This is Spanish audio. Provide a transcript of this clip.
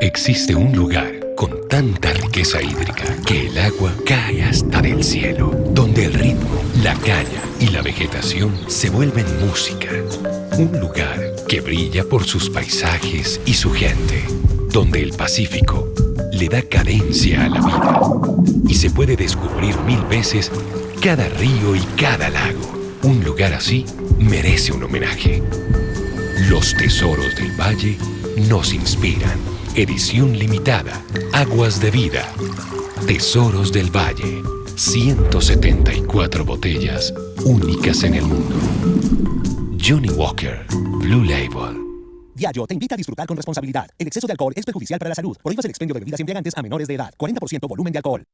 Existe un lugar con tanta riqueza hídrica que el agua cae hasta del cielo, donde el ritmo, la caña y la vegetación se vuelven música. Un lugar que brilla por sus paisajes y su gente, donde el Pacífico le da cadencia a la vida y se puede descubrir mil veces cada río y cada lago. Un lugar así merece un homenaje. Los tesoros del valle nos inspiran. Edición limitada. Aguas de vida. Tesoros del Valle. 174 botellas únicas en el mundo. Johnny Walker, Blue Label. Diageo te invita a disfrutar con responsabilidad. El exceso de alcohol es perjudicial para la salud. Prohíbas el expendio de bebidas embriagantes a menores de edad. 40% volumen de alcohol.